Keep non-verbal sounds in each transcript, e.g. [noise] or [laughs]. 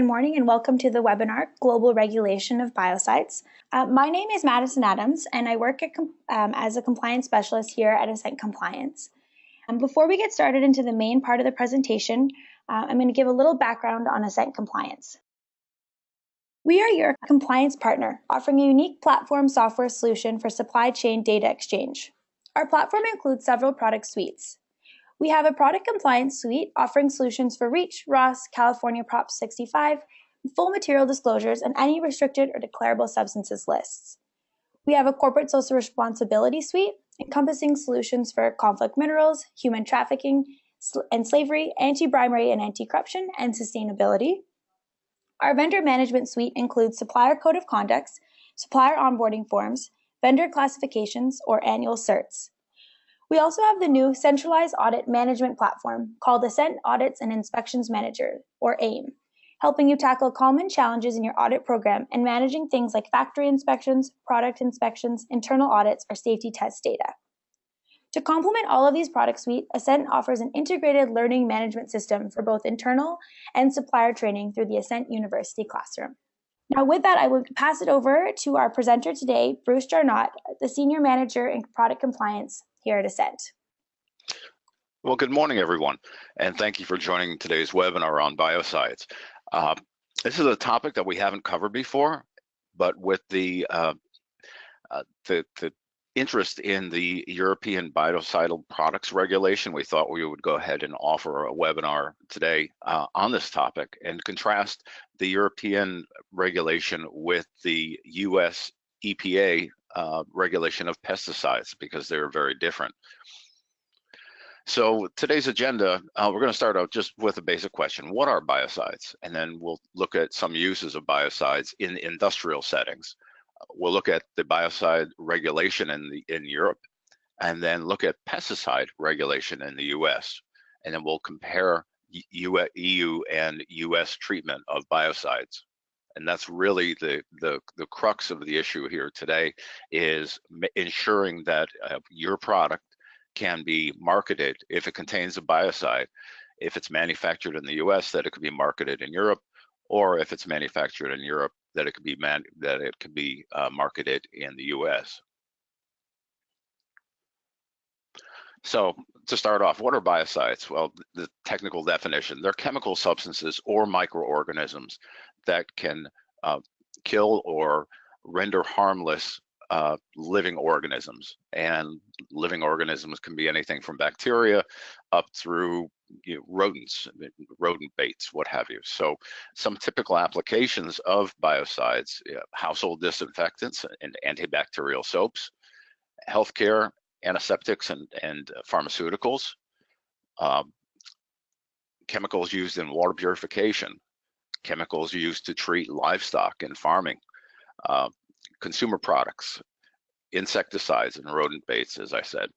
Good morning and welcome to the webinar, Global Regulation of Biocides. Uh, my name is Madison Adams and I work um, as a compliance specialist here at Assent Compliance. Um, before we get started into the main part of the presentation, uh, I'm going to give a little background on Assent Compliance. We are your compliance partner, offering a unique platform software solution for supply chain data exchange. Our platform includes several product suites. We have a product compliance suite offering solutions for REACH, RoHS, California Prop 65, full material disclosures, and any restricted or declarable substances lists. We have a corporate social responsibility suite encompassing solutions for conflict minerals, human trafficking and slavery, anti-bribery and anti-corruption, and sustainability. Our vendor management suite includes supplier code of conducts, supplier onboarding forms, vendor classifications, or annual certs. We also have the new centralized audit management platform called Assent Audits and Inspections Manager, or AIM, helping you tackle common challenges in your audit program and managing things like factory inspections, product inspections, internal audits, or safety test data. To complement all of these product suite, Assent offers an integrated learning management system for both internal and supplier training through the Assent University Classroom. Now, with that, I will pass it over to our presenter today, Bruce Jarnott, the Senior Manager in Product Compliance here at Assent. Well, good morning, everyone, and thank you for joining today's webinar on biocides. Uh, this is a topic that we haven't covered before, but with the uh, uh, the, the interest in the European biocidal products regulation, we thought we would go ahead and offer a webinar today uh, on this topic and contrast the European regulation with the US EPA uh, regulation of pesticides because they're very different. So today's agenda, uh, we're going to start out just with a basic question. What are biocides? And then we'll look at some uses of biocides in industrial settings. We'll look at the biocide regulation in, the, in Europe and then look at pesticide regulation in the US. And then we'll compare EU and US treatment of biocides and that's really the, the, the crux of the issue here today is ensuring that uh, your product can be marketed if it contains a biocide, if it's manufactured in the US, that it could be marketed in Europe, or if it's manufactured in Europe, that it could be man that it could be uh, marketed in the US. So to start off, what are biocides? Well, the technical definition, they're chemical substances or microorganisms that can uh, kill or render harmless uh, living organisms. And living organisms can be anything from bacteria up through you know, rodents, rodent baits, what have you. So some typical applications of biocides, household disinfectants and antibacterial soaps, healthcare, antiseptics and, and pharmaceuticals, um, chemicals used in water purification, chemicals used to treat livestock and farming, uh, consumer products, insecticides and rodent baits, as I said.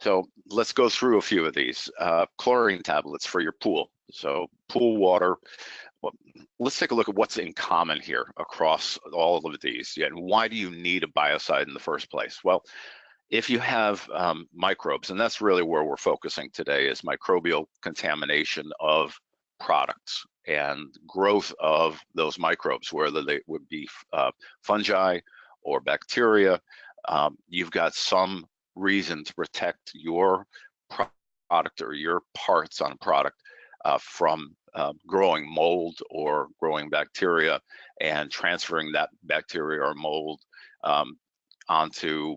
So let's go through a few of these. Uh, chlorine tablets for your pool. So pool water. Well, let's take a look at what's in common here across all of these. Yeah, and why do you need a biocide in the first place? Well, if you have um, microbes, and that's really where we're focusing today, is microbial contamination of products and growth of those microbes, whether they would be uh, fungi or bacteria. Um, you've got some reason to protect your product or your parts on a product uh, from uh, growing mold or growing bacteria and transferring that bacteria or mold um, onto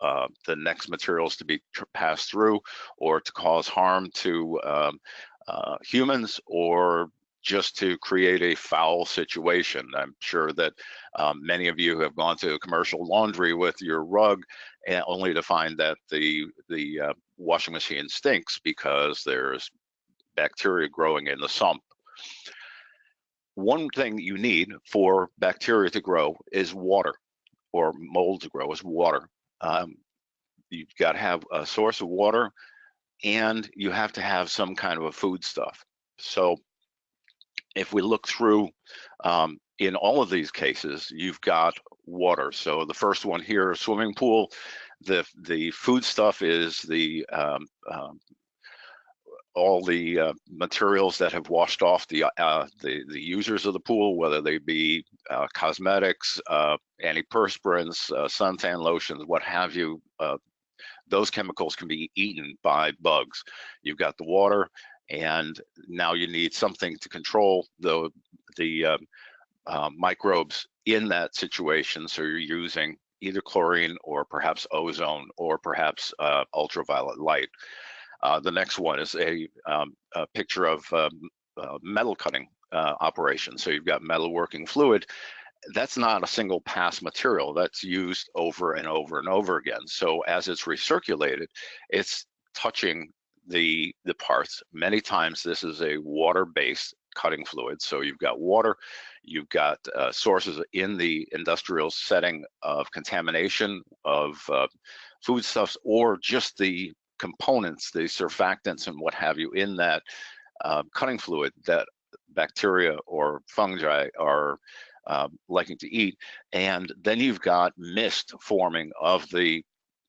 uh, the next materials to be passed through or to cause harm to um, uh, humans or just to create a foul situation. I'm sure that um, many of you have gone to a commercial laundry with your rug and only to find that the the uh, washing machine stinks because there's bacteria growing in the sump. One thing you need for bacteria to grow is water or mold to grow is water. Um, you've got to have a source of water and you have to have some kind of a food stuff. So if we look through um, in all of these cases, you've got water. So the first one here, swimming pool, the the food stuff is the um, um, all the uh, materials that have washed off the, uh, the, the users of the pool, whether they be uh, cosmetics, uh, antiperspirants, uh, suntan lotions, what have you. Uh, those chemicals can be eaten by bugs. You've got the water, and now you need something to control the the um, microbes in that situation. So you're using either chlorine or perhaps ozone or perhaps ultraviolet light. Uh, the next one is a, um, a picture of um, uh, metal cutting uh, operation. So you've got metal working fluid. That's not a single pass material. That's used over and over and over again. So as it's recirculated, it's touching the the parts. Many times this is a water-based cutting fluid. So you've got water, you've got uh, sources in the industrial setting of contamination of uh, foodstuffs or just the components, the surfactants and what have you in that uh, cutting fluid that bacteria or fungi are um, liking to eat. And then you've got mist forming of the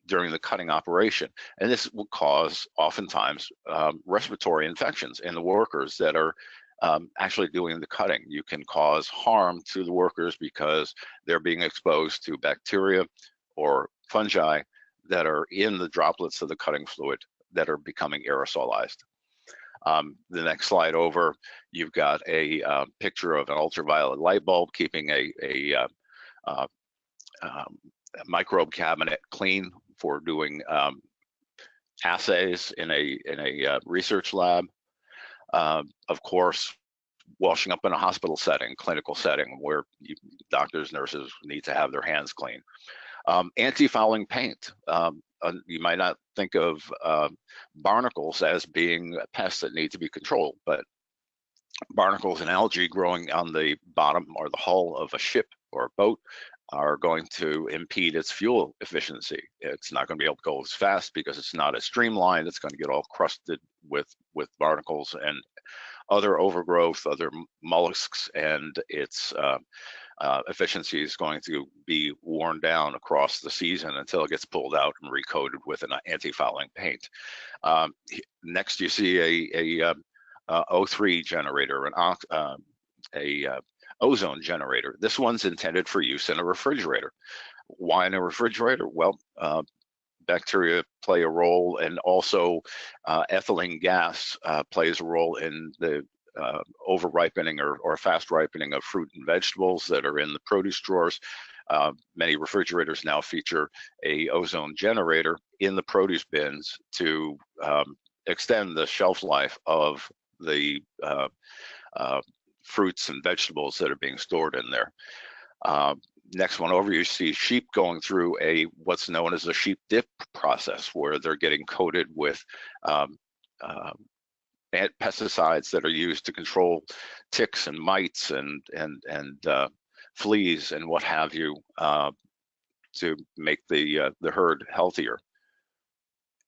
during the cutting operation. And this will cause oftentimes um, respiratory infections in the workers that are um, actually doing the cutting. You can cause harm to the workers because they're being exposed to bacteria or fungi that are in the droplets of the cutting fluid that are becoming aerosolized. Um, the next slide over, you've got a uh, picture of an ultraviolet light bulb keeping a, a uh, uh, um, microbe cabinet clean for doing um, assays in a in a uh, research lab. Um, of course, washing up in a hospital setting, clinical setting, where you, doctors, nurses need to have their hands clean. Um, anti-fouling paint. Um, uh, you might not think of uh, barnacles as being pests that need to be controlled, but barnacles and algae growing on the bottom or the hull of a ship or a boat are going to impede its fuel efficiency. It's not going to be able to go as fast because it's not as streamlined. It's going to get all crusted with with barnacles and other overgrowth, other mollusks, and its uh, uh, efficiency is going to be worn down across the season until it gets pulled out and recoated with an anti-fouling paint. Um, next, you see a, a, um, a O3 generator, an uh, a uh, ozone generator. This one's intended for use in a refrigerator. Why in a refrigerator? Well, uh, bacteria play a role and also uh, ethylene gas uh, plays a role in the uh, over ripening or, or, fast ripening of fruit and vegetables that are in the produce drawers. Uh, many refrigerators now feature a ozone generator in the produce bins to um, extend the shelf life of the uh, uh fruits and vegetables that are being stored in there. Uh, next one over, you see sheep going through a what's known as a sheep dip process, where they're getting coated with um, um pesticides that are used to control ticks and mites and and and uh, fleas and what have you uh, to make the uh, the herd healthier.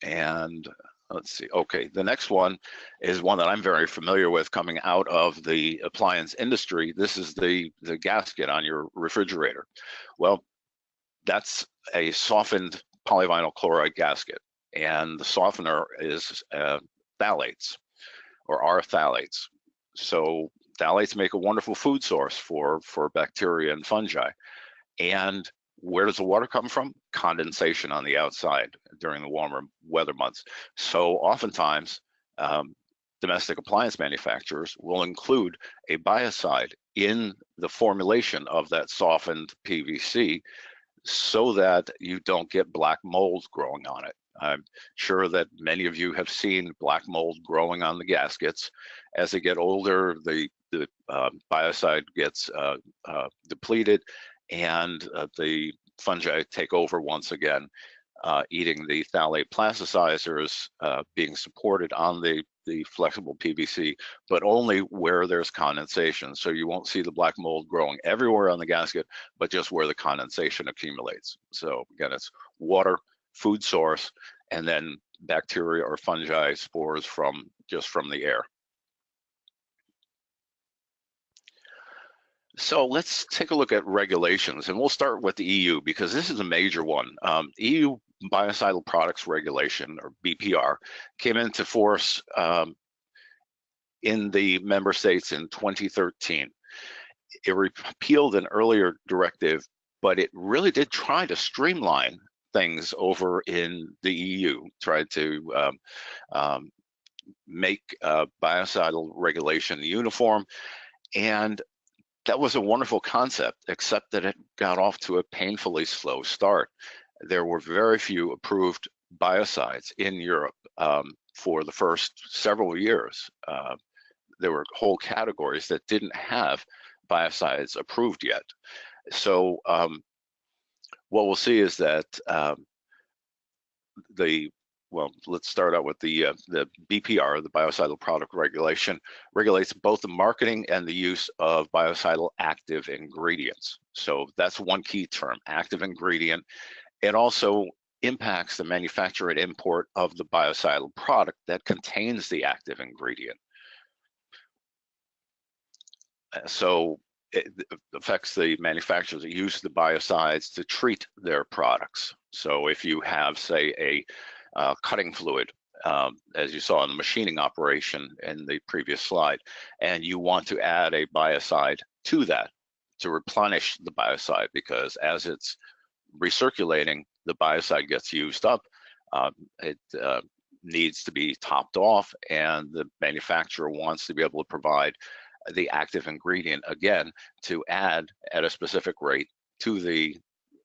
And let's see. Okay, the next one is one that I'm very familiar with coming out of the appliance industry. This is the the gasket on your refrigerator. Well, that's a softened polyvinyl chloride gasket, and the softener is uh, phthalates or are phthalates. So phthalates make a wonderful food source for, for bacteria and fungi. And where does the water come from? Condensation on the outside during the warmer weather months. So oftentimes, um, domestic appliance manufacturers will include a biocide in the formulation of that softened PVC so that you don't get black mold growing on it. I'm sure that many of you have seen black mold growing on the gaskets. As they get older, the, the uh, biocide gets uh, uh, depleted and uh, the fungi take over once again, uh, eating the phthalate plasticizers uh, being supported on the, the flexible PVC, but only where there's condensation. So you won't see the black mold growing everywhere on the gasket, but just where the condensation accumulates. So again, it's water, food source, and then bacteria or fungi spores from just from the air. So let's take a look at regulations and we'll start with the EU because this is a major one. Um, EU Biocidal Products Regulation or BPR came into force um, in the member states in 2013. It repealed an earlier directive, but it really did try to streamline things over in the EU, tried to um, um, make uh, biocidal regulation uniform. And that was a wonderful concept, except that it got off to a painfully slow start. There were very few approved biocides in Europe um, for the first several years. Uh, there were whole categories that didn't have biocides approved yet. So um, what we'll see is that um, the well, let's start out with the uh, the BPR, the biocidal product regulation, regulates both the marketing and the use of biocidal active ingredients. So that's one key term, active ingredient. It also impacts the manufacture and import of the biocidal product that contains the active ingredient. Uh, so it affects the manufacturers that use the biocides to treat their products. So if you have, say, a uh, cutting fluid, um, as you saw in the machining operation in the previous slide, and you want to add a biocide to that to replenish the biocide because as it's recirculating, the biocide gets used up. Uh, it uh, needs to be topped off and the manufacturer wants to be able to provide the active ingredient again to add at a specific rate to the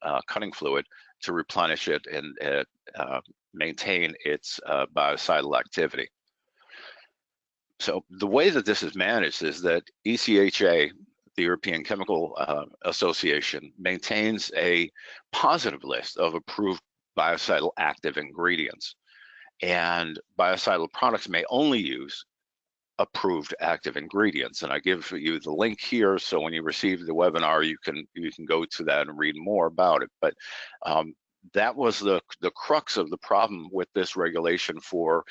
uh, cutting fluid to replenish it and uh, maintain its uh, biocidal activity. So the way that this is managed is that ECHA, the European Chemical uh, Association, maintains a positive list of approved biocidal active ingredients. And biocidal products may only use approved active ingredients. And I give you the link here, so when you receive the webinar, you can you can go to that and read more about it. But um, that was the the crux of the problem with this regulation for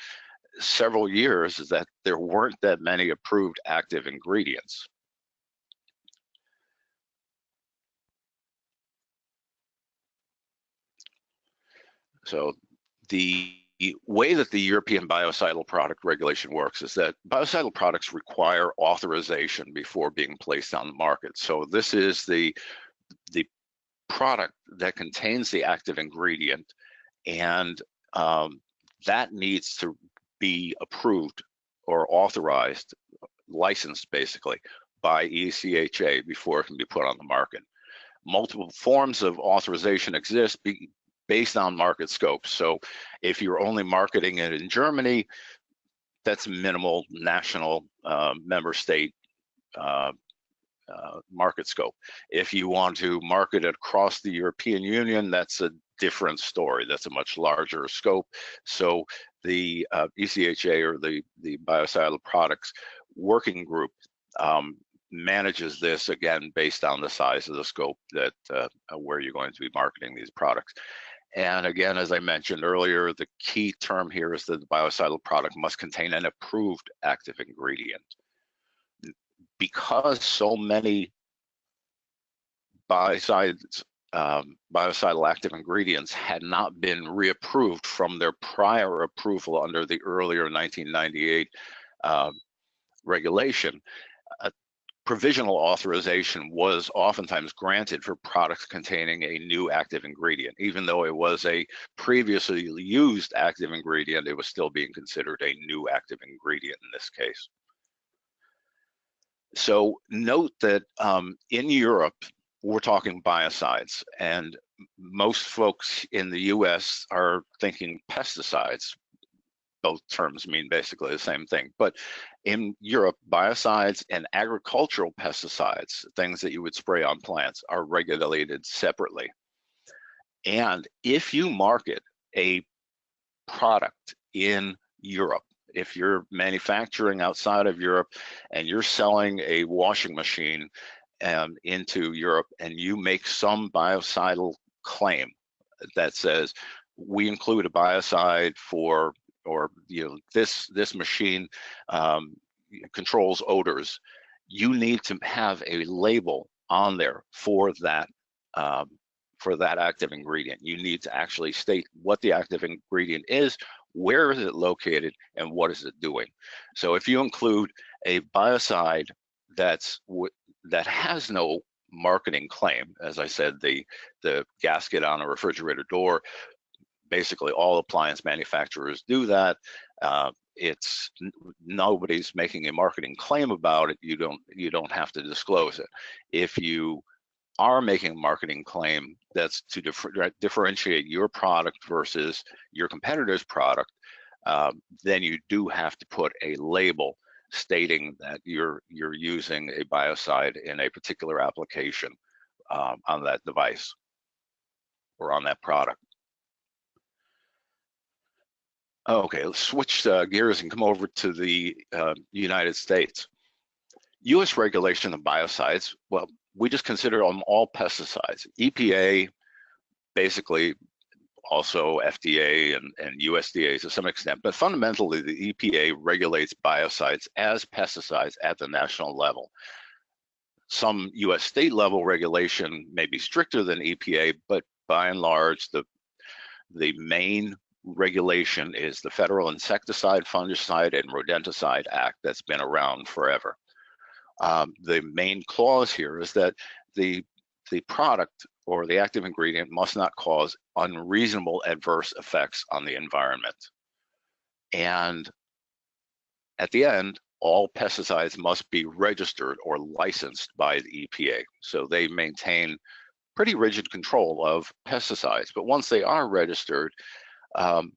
several years is that there weren't that many approved active ingredients. So the the way that the European biocidal product regulation works is that biocidal products require authorization before being placed on the market. So this is the, the product that contains the active ingredient and um, that needs to be approved or authorized, licensed basically by ECHA before it can be put on the market. Multiple forms of authorization exist be, based on market scope. So if you're only marketing it in Germany, that's minimal national uh, member state uh, uh, market scope. If you want to market it across the European Union, that's a different story. That's a much larger scope. So the uh, ECHA or the, the biocidal products working group um, manages this again based on the size of the scope that uh, where you're going to be marketing these products. And again, as I mentioned earlier, the key term here is that the biocidal product must contain an approved active ingredient. Because so many biocides, um, biocidal active ingredients had not been reapproved from their prior approval under the earlier 1998 um, regulation, uh, provisional authorization was oftentimes granted for products containing a new active ingredient. Even though it was a previously used active ingredient, it was still being considered a new active ingredient in this case. So note that um, in Europe, we're talking biocides and most folks in the US are thinking pesticides, both terms mean basically the same thing. But in Europe, biocides and agricultural pesticides, things that you would spray on plants, are regulated separately. And if you market a product in Europe, if you're manufacturing outside of Europe and you're selling a washing machine um, into Europe and you make some biocidal claim that says we include a biocide for or you know this this machine um, controls odors you need to have a label on there for that um, for that active ingredient you need to actually state what the active ingredient is where is it located and what is it doing so if you include A biocide that's that has no marketing claim. As I said, the the gasket on a refrigerator door, basically all appliance manufacturers do that. Uh, it's nobody's making a marketing claim about it. You don't you don't have to disclose it. If you are making a marketing claim that's to differ, differentiate your product versus your competitor's product, um, then you do have to put a label stating that you're you're using a biocide in a particular application um, on that device or on that product. Okay, let's switch uh, gears and come over to the uh, United States. U.S. regulation of biocides, well, we just consider them all pesticides. EPA basically also FDA and, and USDA to some extent, but fundamentally the EPA regulates biocides as pesticides at the national level. Some US state level regulation may be stricter than EPA, but by and large, the, the main regulation is the Federal Insecticide, Fungicide, and Rodenticide Act that's been around forever. Um, the main clause here is that the the product or the active ingredient must not cause unreasonable adverse effects on the environment. And at the end, all pesticides must be registered or licensed by the EPA. So they maintain pretty rigid control of pesticides. But once they are registered, um,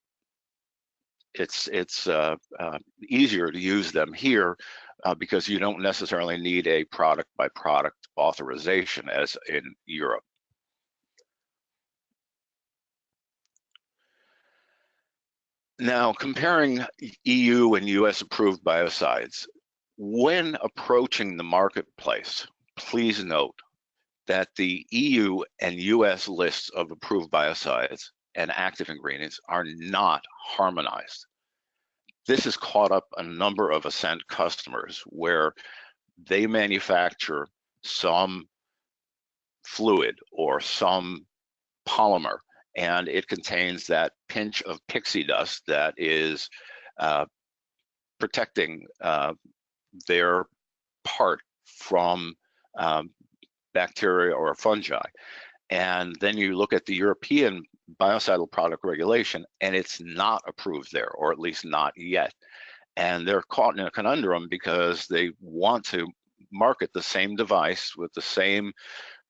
it's it's uh, uh, easier to use them here uh, because you don't necessarily need a product by product authorization as in Europe. Now, comparing EU and US approved biocides, when approaching the marketplace, please note that the EU and US lists of approved biocides and active ingredients are not harmonized. This has caught up a number of Assent customers where they manufacture some fluid or some polymer and it contains that pinch of pixie dust that is uh, protecting uh, their part from um, bacteria or fungi. And then you look at the European biocidal product regulation and it's not approved there, or at least not yet. And they're caught in a conundrum because they want to market the same device with the same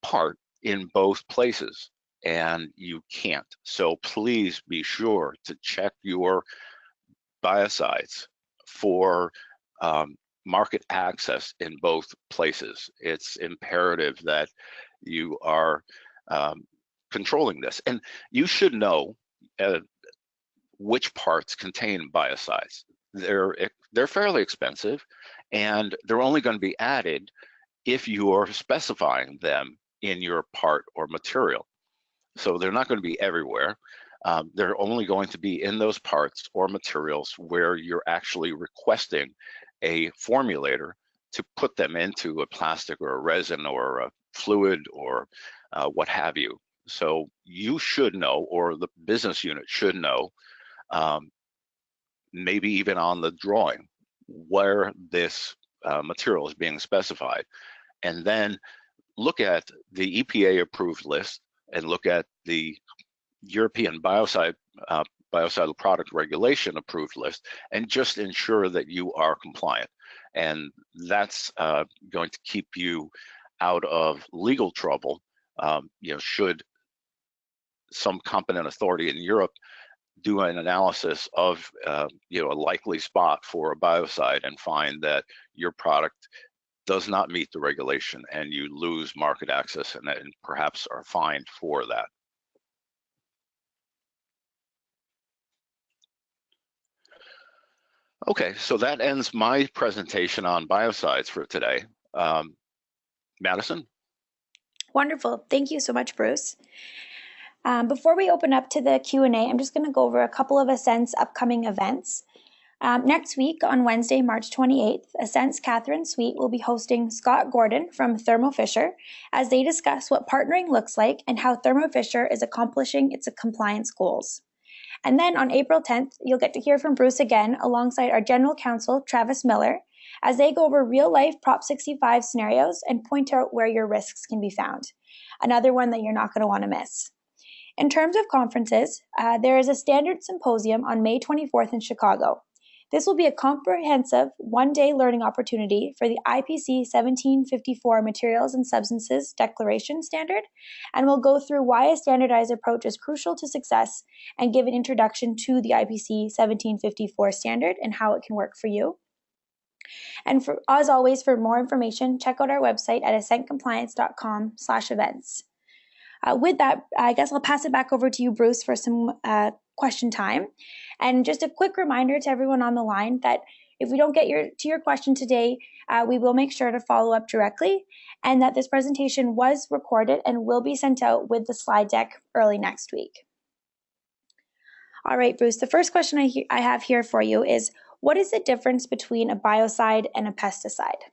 part in both places and you can't. So please be sure to check your biocides for um, market access in both places. It's imperative that you are um, controlling this. And you should know uh, which parts contain biocides. They're, they're fairly expensive and they're only going to be added if you are specifying them in your part or material. So they're not going to be everywhere. Um, they're only going to be in those parts or materials where you're actually requesting a formulator to put them into a plastic or a resin or a fluid or uh, what have you. So you should know, or the business unit should know, um, maybe even on the drawing, where this uh, material is being specified. And then look at the EPA approved list and look at the European biocide uh, biocidal product regulation approved list and just ensure that you are compliant. And that's uh, going to keep you out of legal trouble. Um, you know, should some competent authority in Europe do an analysis of uh, you know a likely spot for a biocide and find that your product does not meet the regulation and you lose market access and, and perhaps are fined for that. Okay, so that ends my presentation on biocides for today. Um, Madison? Wonderful. Thank you so much, Bruce. Um, before we open up to the Q&A, I'm just going to go over a couple of Assent's upcoming events. Um, next week, on Wednesday, March 28th, Assent's Catherine Sweet will be hosting Scott Gordon from Thermo Fisher as they discuss what partnering looks like and how Thermo Fisher is accomplishing its compliance goals. And then on April 10th, you'll get to hear from Bruce again alongside our General Counsel, Travis Miller, as they go over real life Prop 65 scenarios and point out where your risks can be found. Another one that you're not going to want to miss. In terms of conferences, uh, there is a standard symposium on May 24th in Chicago. This will be a comprehensive one day learning opportunity for the IPC 1754 Materials and Substances Declaration Standard, and will go through why a standardized approach is crucial to success and give an introduction to the IPC 1754 standard and how it can work for you. And for, as always, for more information, check out our website at assentcompliance.com slash events. Uh, with that, I guess I'll pass it back over to you, Bruce, for some uh, question time. And just a quick reminder to everyone on the line that if we don't get your to your question today, uh, we will make sure to follow up directly, and that this presentation was recorded and will be sent out with the slide deck early next week. All right, Bruce. The first question I, I have here for you is: What is the difference between a biocide and a pesticide?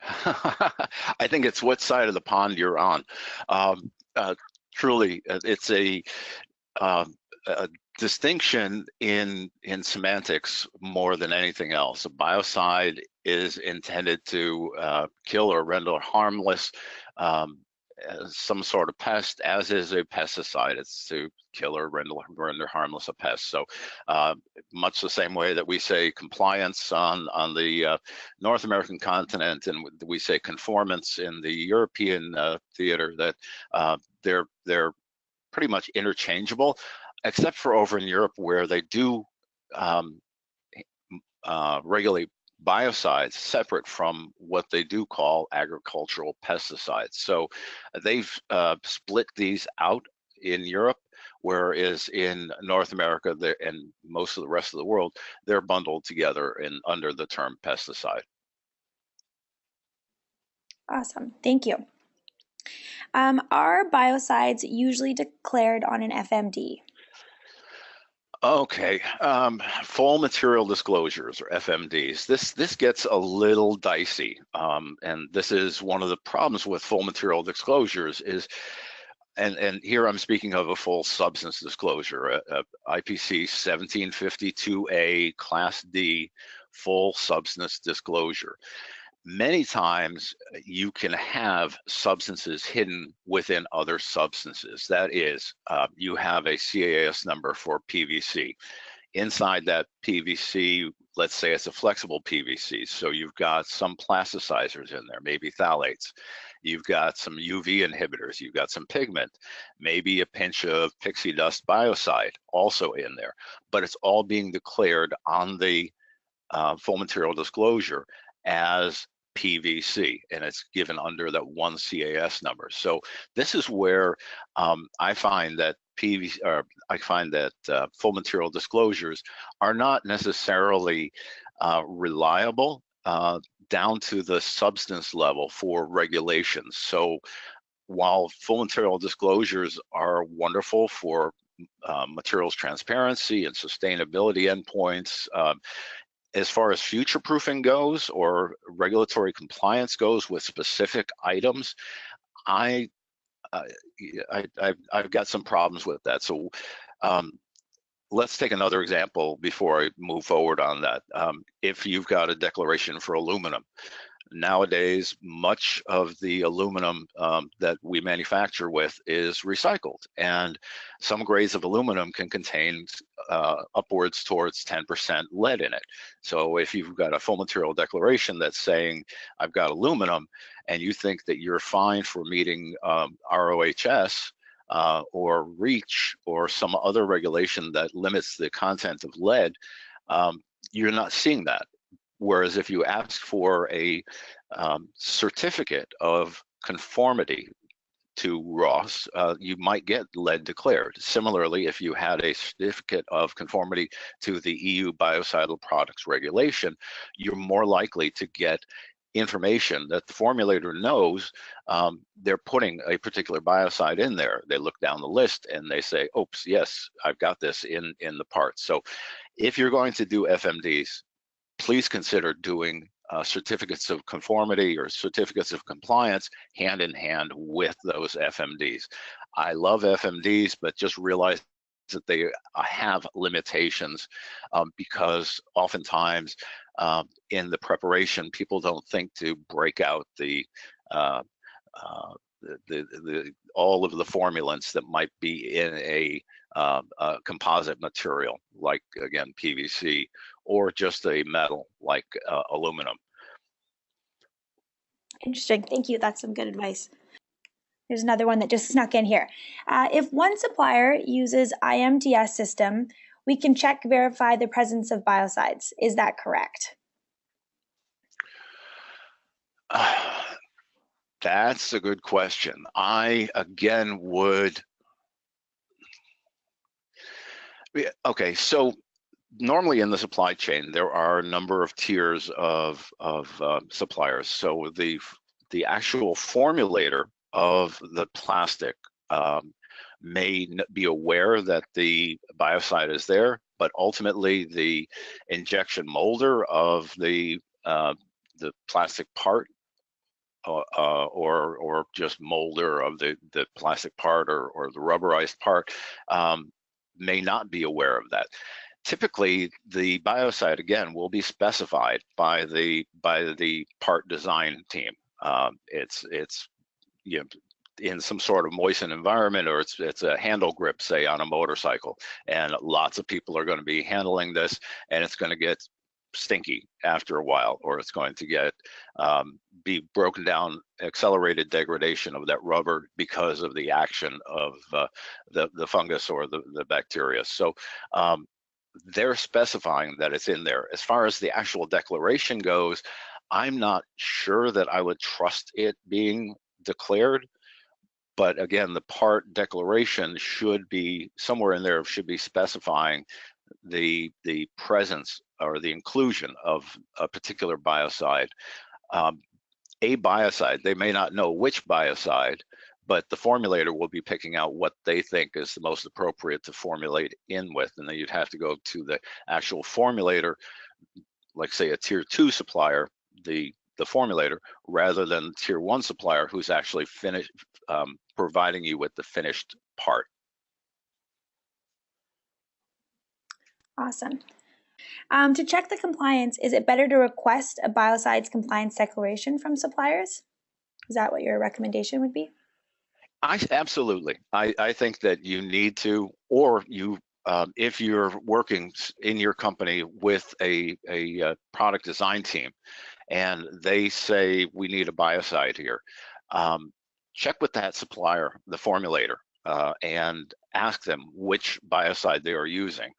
[laughs] I think it's what side of the pond you're on. Um, uh, truly, uh, it's a um, a distinction in in semantics more than anything else. A biocide is intended to uh, kill or render harmless um, some sort of pest, as is a pesticide. It's to kill or render, render harmless a pest. So uh, much the same way that we say compliance on, on the uh, North American continent and we say conformance in the European uh, theater, that uh, they're, they're pretty much interchangeable except for over in Europe where they do um, uh, regulate biocides separate from what they do call agricultural pesticides. So they've uh, split these out in Europe, whereas in North America and most of the rest of the world, they're bundled together in under the term pesticide. Awesome, thank you. Um, are biocides usually declared on an FMD? Okay, um, full material disclosures or FMDs. This this gets a little dicey, um, and this is one of the problems with full material disclosures is, and and here I'm speaking of a full substance disclosure, a, a IPC 1752A Class D full substance disclosure many times uh, you can have substances hidden within other substances. That is, uh, you have a CAS number for PVC. Inside that PVC, let's say it's a flexible PVC, so you've got some plasticizers in there, maybe phthalates. You've got some UV inhibitors, you've got some pigment, maybe a pinch of pixie dust biocide also in there, but it's all being declared on the uh, full material disclosure as PVC and it's given under that one CAS number. So this is where um, I find that PVC, or I find that uh, full material disclosures are not necessarily uh, reliable uh, down to the substance level for regulations. So while full material disclosures are wonderful for uh, materials transparency and sustainability endpoints, um, as far as future proofing goes or regulatory compliance goes with specific items, I, uh, I, I have got some problems with that. So um, let's take another example before I move forward on that. Um, if you've got a declaration for aluminum, nowadays much of the aluminum um, that we manufacture with is recycled and some grades of aluminum can contain uh, upwards towards 10% lead in it so if you've got a full material declaration that's saying i've got aluminum and you think that you're fine for meeting um, rohs uh, or REACH or some other regulation that limits the content of lead, um, you're not seeing that. Whereas if you ask for a um, certificate of conformity to RoHS, uh, you might get lead declared. Similarly, if you had a certificate of conformity to the EU biocidal products regulation, you're more likely to get information that the formulator knows um, they're putting a particular biocide in there. They look down the list and they say, oops, yes, I've got this in, in the part. So if you're going to do FMDs, please consider doing uh, certificates of conformity or certificates of compliance hand in hand with those FMDs. I love FMDs, but just realize that they uh, have limitations um, because oftentimes um, in the preparation, people don't think to break out the, uh, uh, the, the, the, all of the formulants that might be in a, uh, a, composite material, like again PVC, or just a metal like uh, aluminum. Interesting. Thank you. That's some good advice. There's another one that just snuck in here. Uh, if one supplier uses IMDS system, we can check verify the presence of biocides. Is that correct? Uh, [sighs] that's a good question. I again would. Okay, so normally in the supply chain there are a number of tiers of of uh, suppliers. So the the actual formulator of the plastic um, may be aware that the biocide is there, but ultimately the injection molder of the uh, the plastic part uh, uh, or or just molder of the the plastic part or or the rubberized part um, may not be aware of that. Typically, the biocide again will be specified by the by the part design team. Um, it's it's you know, in some sort of moistened environment or it's it's a handle grip say on a motorcycle and lots of people are going to be handling this and it's going to get stinky after a while or it's going to get um, be broken down accelerated degradation of that rubber because of the action of uh, the the fungus or the the bacteria so um, they're specifying that it's in there as far as the actual declaration goes I'm not sure that I would trust it being declared. But again, the part declaration should be somewhere in there should be specifying the the presence or the inclusion of a particular biocide. Um, a biocide, they may not know which biocide, but the formulator will be picking out what they think is the most appropriate to formulate in with. And then you'd have to go to the actual formulator, like say a tier two supplier, the the formulator rather than tier one supplier who's actually finished um, providing you with the finished part. Awesome. Um, to check the compliance, is it better to request a biocides compliance declaration from suppliers? Is that what your recommendation would be? I absolutely. I, I think that you need to, or you, um, if you're working in your company with a, a, uh, product design team, and they say we need a biocide here, um, check with that supplier, the formulator, uh, and ask them which biocide they are using,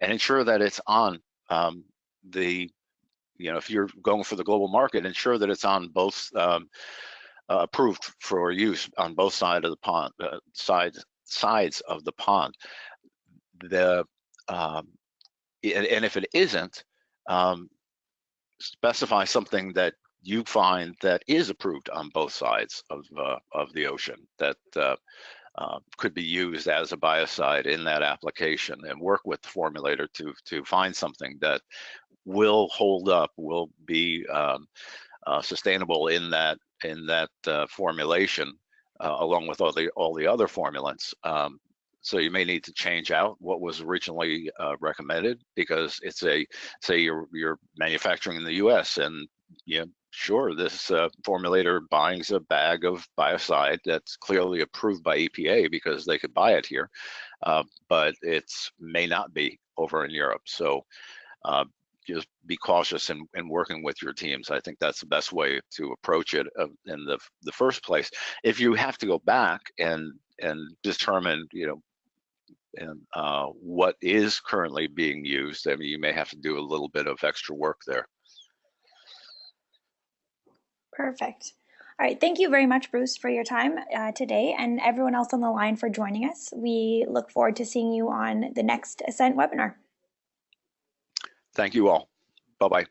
and ensure that it's on um, the, you know, if you're going for the global market, ensure that it's on both um, approved for use on both sides of the pond, uh, sides sides of the pond. The um, and, and, if it isn't, um, specify something that you find that is approved on both sides of uh, of the ocean that uh, uh, could be used as a biocide in that application and work with the formulator to to find something that will hold up, will be um, uh, sustainable in that in that uh, formulation, uh, along with all the all the other formulants. Um, so you may need to change out what was originally uh, recommended because it's a, say you're, you're manufacturing in the US and you know, sure, this uh, formulator buying a bag of biocide that's clearly approved by EPA because they could buy it here, uh, but it's may not be over in Europe. So uh, just be cautious in, in working with your teams. I think that's the best way to approach it in the the first place. If you have to go back and and determine, you know, and uh, what is currently being used. I mean, you may have to do a little bit of extra work there. Perfect. All right, thank you very much, Bruce, for your time uh, today and everyone else on the line for joining us. We look forward to seeing you on the next Assent webinar. Thank you all. Bye-bye.